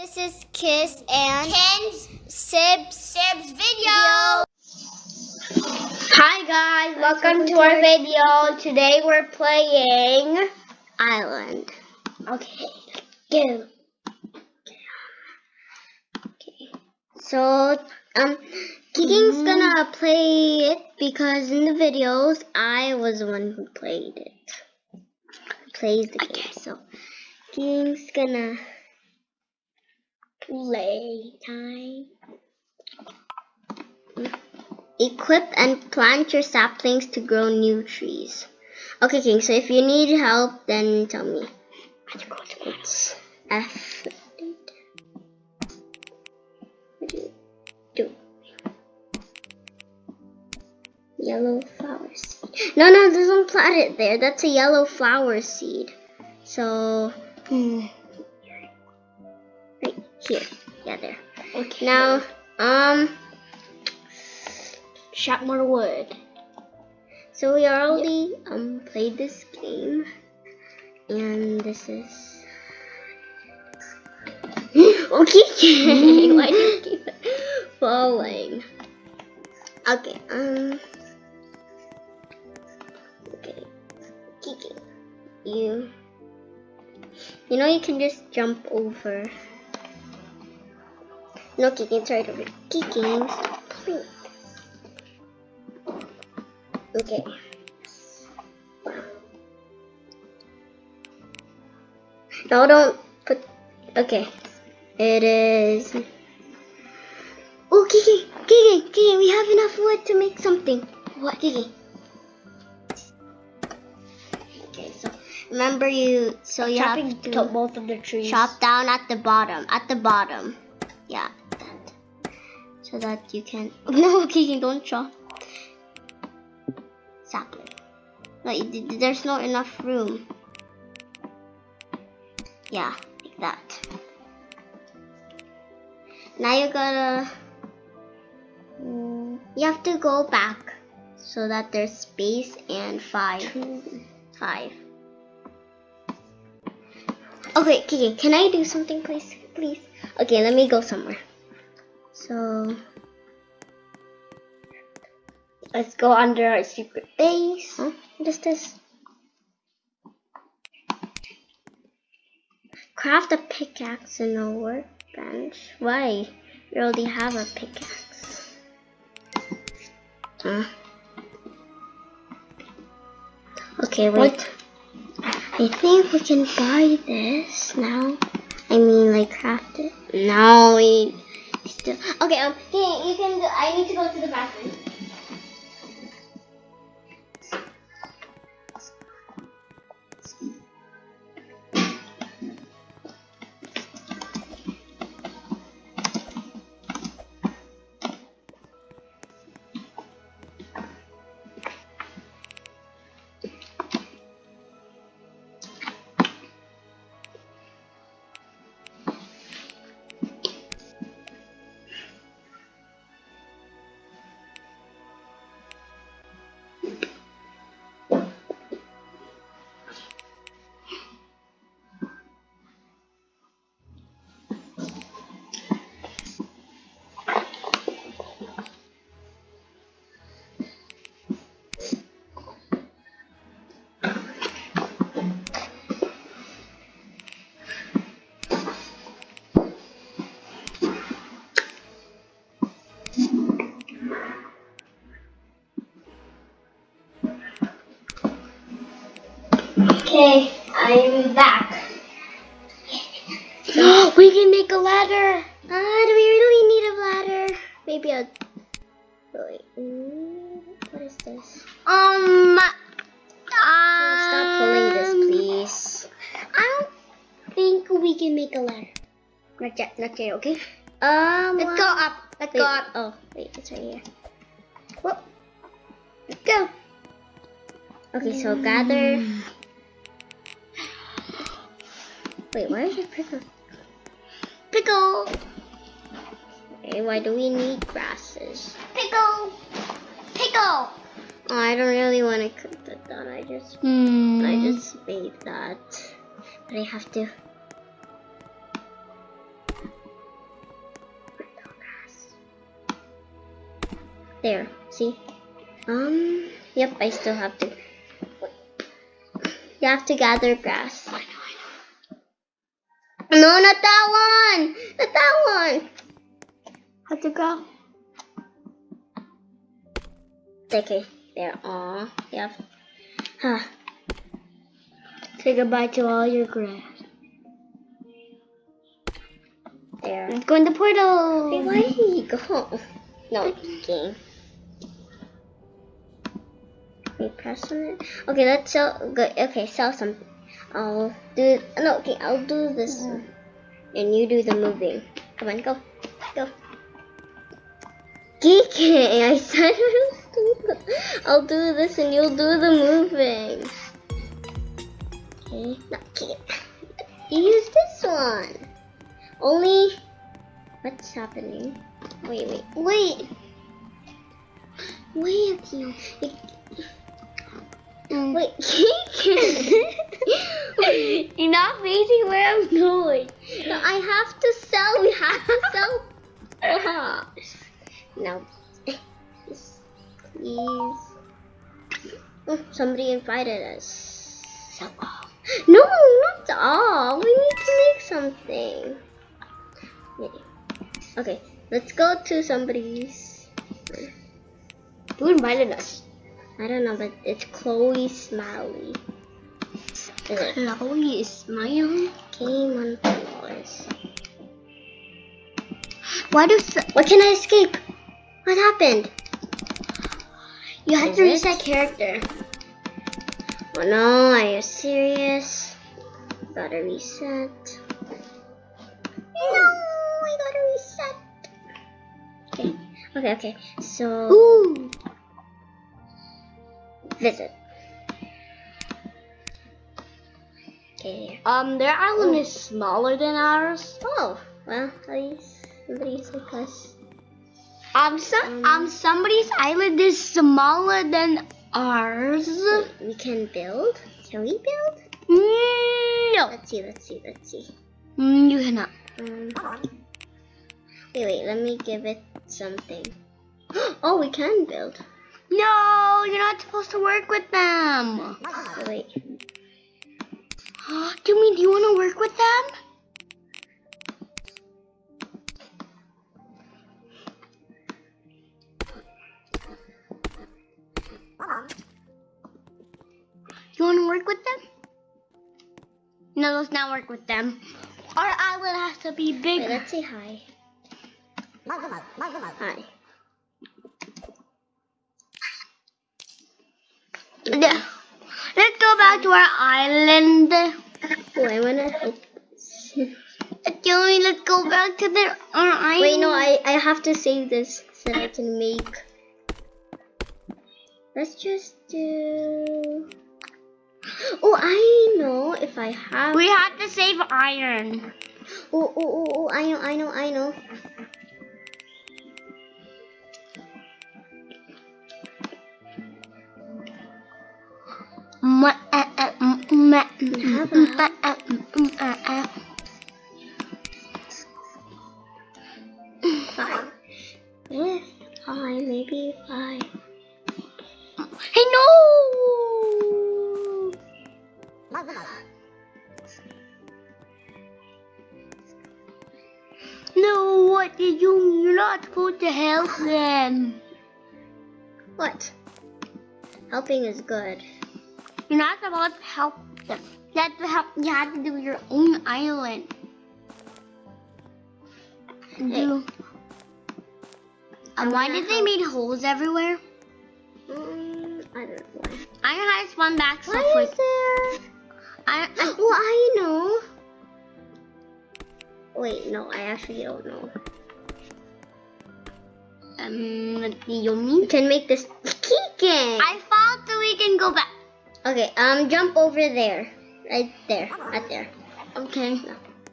This is Kiss and Ken's Sibs. Sib's video. Hi guys, welcome to our video. Today we're playing Island. Okay, go. Okay, so um, Kiking's gonna play it because in the videos I was the one who played it. Plays the game, so Kiking's gonna play time. Equip and plant your saplings to grow new trees. Okay, King, so if you need help, then tell me. F. Do? Yellow flower seed. No, no, don't plant it there. That's a yellow flower seed. So, hmm, here. Yeah, there. Okay. Now, um, chop more wood. So we already um played this game, and this is okay. Why do you keep falling? Okay. Um. Okay. Kiki, you. You know you can just jump over. No, Kiki, it's right over. Stop. Okay. No, don't put. Okay. It is. Oh, Kiki, Kiki, Kiki, we have enough wood to make something. What, Kiki? Okay, so remember you. So you Chopping have to to both of the trees. chop down at the bottom. At the bottom. Yeah. So that you can. No, Kiki, don't chop sapling. Th- there's not enough room. Yeah, like that. Now you gotta. mm, You have to go back so that there's space and five. Five. Okay, Kiki, can I do something, please? Please. Okay, let me go somewhere. So. Let's go under our secret base. Huh? What is this? Craft a pickaxe and a workbench. Why? You already have a pickaxe. Huh? Okay, wait. I think we can buy this now. I mean, like craft it. No, we still. Okay, um, can you can. Do, I need to go to the bathroom. Okay, I'm back. we can make a ladder. Ah, do we really need a ladder? Maybe a. Wait. mm, What is this? Um. Stop pulling this, um, please. I don't think we can make a ladder. Not yet, not yet, okay? Um. Let's go up. Let's Wait, go up. Oh, wait, it's right here. Whoop. Let's go. Okay, so gather. Wait, why is it pickle? Pickle! Okay, why do we need grasses? Pickle! Pickle! Oh, I don't really want to cook that down. I just, mm. I just made that, but I have to. There, see? Um, yep, I still have to. You have to gather grass. No, not that one. Not that one. How'd you go? Okay. There. Aw. Yep. Huh. Say goodbye to all your grass. There. Let's go in the portal. Hey, why did go? No, game. We press on it. Okay, let's sell. Good. Okay, sell some. I'll do. No, okay, I'll do this, one. and you do the moving. Come on, go, go. Geeking, I said I'll do this, and you'll do the moving. Okay, no, okay. You use this one. Only. What's happening? Wait, wait, wait. Wait, you. you Mm. wait, You're not facing where I'm going. no, I have to sell. We have to sell. No. Please. Oh, somebody invited us. So, No, not all. We need to make something. Okay, let's go to somebody's. who invited us? I don't know, but it's Chloe Smiley. Is Chloe Smiley? game on floors? Why do What can I escape? What happened? you have Is to reset character? Oh no, are you serious? Gotta reset. No, I gotta reset. Okay, okay, okay. So Ooh. Visit. Okay. Um, their island is smaller than ours. Oh, well, at least somebody's like us. Um, some, Um, um, somebody's island is smaller than ours. We can build? Can we build? No, Let's see, let's see, let's see. Mm, you cannot. Um, wait, wait, let me give it something. Oh, we can build. No, you're not supposed to work with them. Ah. Wait, Do you mean do you want to work with them? You want to work with them? No, let's not work with them. Our island has to be wait, bigger. let's say hi. Hi. Yeah. Let's go back to our island. Oh, I wanna help. Joey, let's go back to the our island. Wait, no, I, I have to save this so I can make. Let's just do. Oh, I know if I have. We have to save iron. Oh, oh, oh, oh, I know, I know, I know. Uh, uh. Five. I, maybe five. Hey, no! No, what did you? You're not supposed to help them. What? Helping is good. You're not supposed to help them. You have to help. You have to do your own island. Do. And why gonna did they make holes everywhere? Mm, I don't know why. I had one back so Why quick. is there? I, I, Well, I know. Wait, no, I actually don't know. um, you You mean? can make this keychain. I thought that we can go back. Okay, um, jump over there. Right there. Right there. Okay.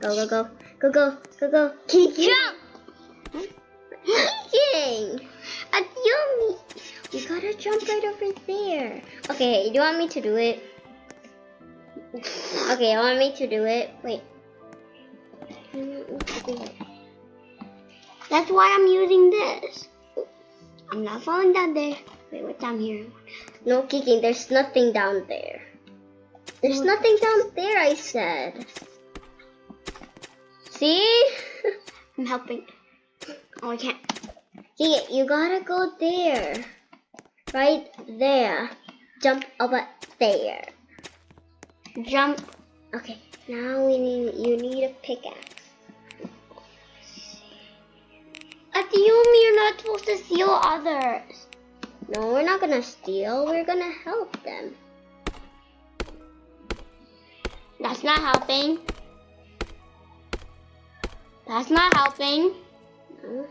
Go, go, go. Go, go, go, go. Keychain. Jump! Keychain. At yummy. You gotta jump right over there. Okay, do you want me to do it? Okay, you want me to do it? Wait. That's why I'm using this. I'm not falling down there. Wait, what's down here? No, Kiki, there's nothing down there. There's nothing down there, I said. See? I'm helping. Oh, I can't. Kiki, you gotta go there. Right there. Jump over there. Jump. Okay, now we need you need a pickaxe. I assume you're not supposed to steal others. No, we're not gonna steal, we're gonna help them. That's not helping. That's not helping. No.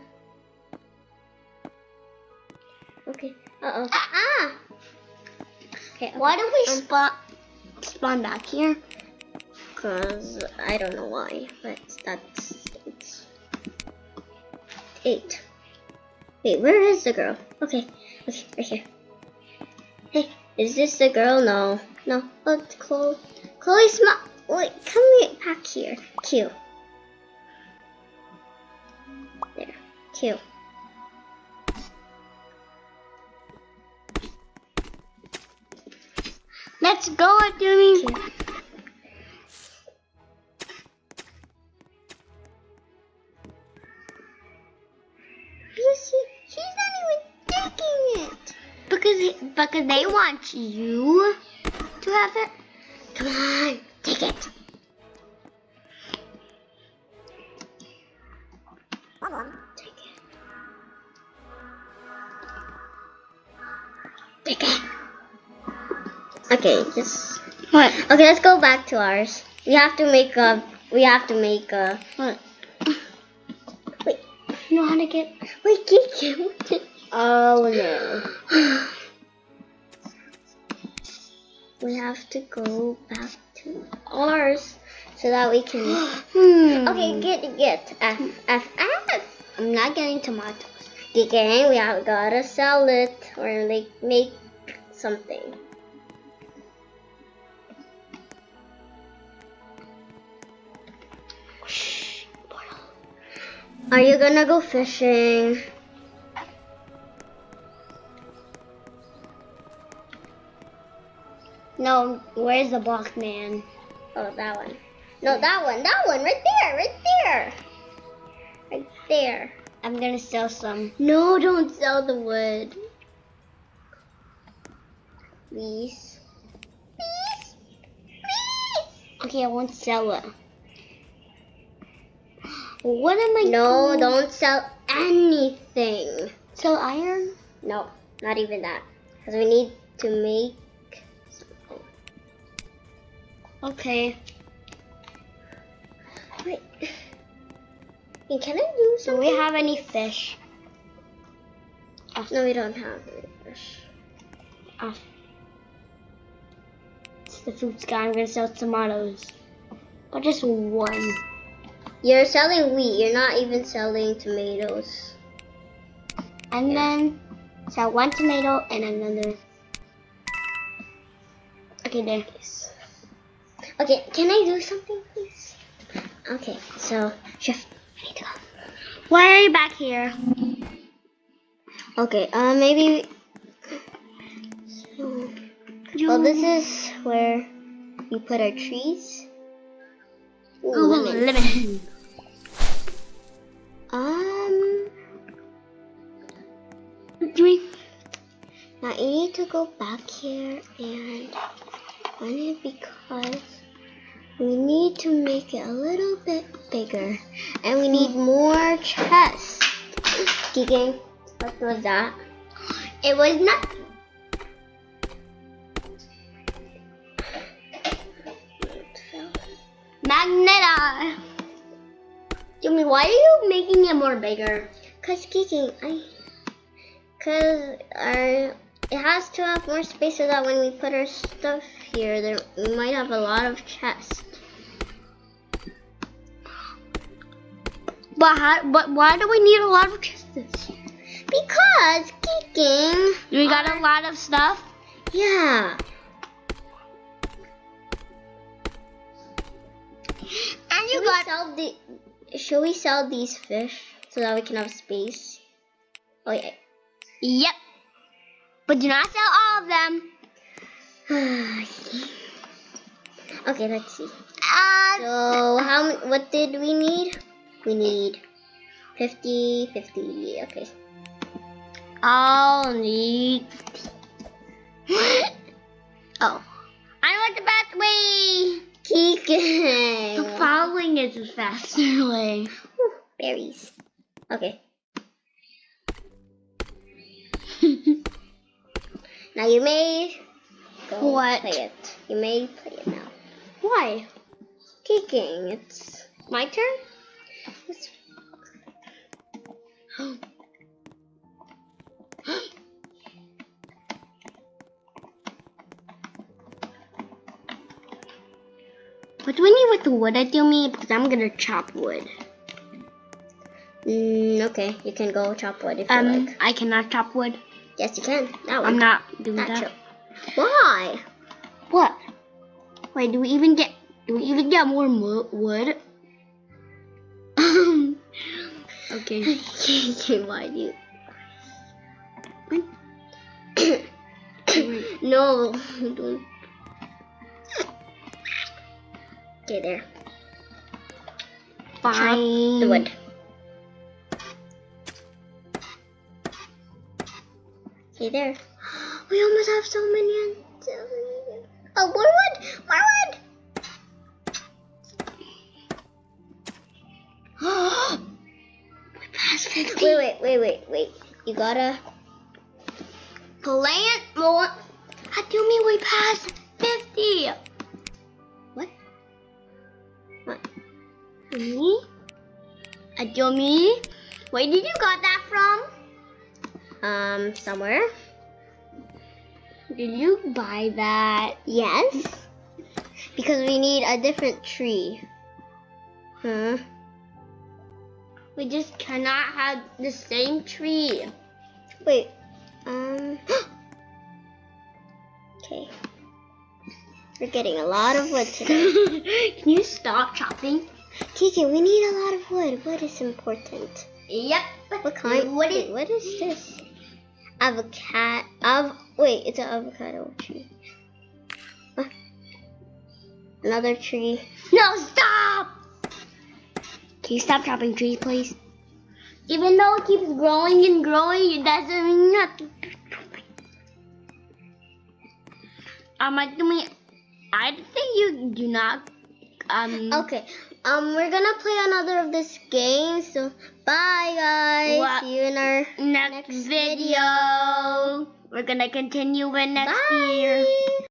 Okay. Uh oh. Ah! Okay, okay. Why don't we Um, spawn spawn back here? Cause I don't know why, but that's it's eight. Wait, where is the girl? Okay, okay, right here. Hey, is this the girl? No, no. Oh, it's Chloe. Chloe, smile. Wait, come here, back here. Q. There, Q. Let's go, Adumi. Q. Because they want you to have it. Come on, take it. Come on, take it. Take it. Okay, just What? okay. Let's go back to ours. We have to make a. We have to make a. What? Wait, You know how to get? wait, Kiki. Oh no. We have to go back to ours so that we can. Hmm. Okay, get get F F F. I'm not getting tomatoes. Okay, we have gotta sell it or like make something. Are you gonna go fishing? No, where's the block man? Oh, that one. No, that one. That one. Right there. Right there. Right there. I'm gonna sell some. No, don't sell the wood. Please. Please. Please. Okay, I won't sell it. What am I? No, doing? don't sell anything. sell iron. No, not even that. Because we need to make Okay. Wait. Can I do something? Do we have any fish? No, we don't have any fish. Ah. It's the fruits guy. I'm gonna sell tomatoes, but just one. You're selling wheat. You're not even selling tomatoes. And then sell one tomato and another. Okay, there. Okay, can I do something, please? Okay, so chef, I need to go. Why are you back here? Okay, uh, maybe. So, well, this is where we put our trees. Ooh, Oh, lemon. lemon. Um, Doing. now you need to go back here and it because need to make it a little bit bigger, and we need more chests. Gigging, what was that? It was not. Magneta. Jimmy, why are you making it more bigger? Cause Kiki, I, cause our it has to have more space so that when we put our stuff here, there we might have a lot of chests. But how, but why do we need a lot of chests? Because kicking, We got a lot of stuff. yeah. And you Should we sell the? Should we sell these fish so that we can have space? Oh yeah. Yep. But do not sell all of them. okay, let's see. Uh, So how what did we need? We need 50, 50. Okay. I'll need. oh. I what the best way. Keegan. The following is the faster way. Whew, Berries. Okay. Now you may go What? play it. You may play it now. Why? Kicking. It's My turn? What do we need with the wood I do me? Because I'm gonna chop wood. mm, okay. You can go chop wood if you Um, like. I cannot chop wood. Yes, you can. That I'm not doing Not that. sure. Why? What? Wait, do we even get? Do we even get more wood? Okay. Kicking, why do you? no, don't. Okay, there. Chop Fine. the wood. Okay, there. We almost have so many. on- Oh, more wood! More wood! Wait, wait, wait, wait, wait. You gotta. Plant more. How do me we passed 50? What? What? Me? I do me? Where did you got that from? Um, somewhere. Did you buy that? Yes. Because we need a different tree. Huh? We just cannot have the same tree. Wait. Um. okay. We're getting a lot of wood today. Can you stop chopping? Kiki, we need a lot of wood. Wood is important. Yep. What kind? What wait, what is this? Avocado. Av. Wait, it's an avocado tree. Huh? Another tree. No, stop! Can you stop chopping trees, please? Even though it keeps growing and growing, it doesn't mean nothing. Um, I mean, I think you do not. Um. Okay. Um, we're gonna play another of this game. So, bye guys. What? See you in our Next, next video. We're gonna continue with next Bye. year.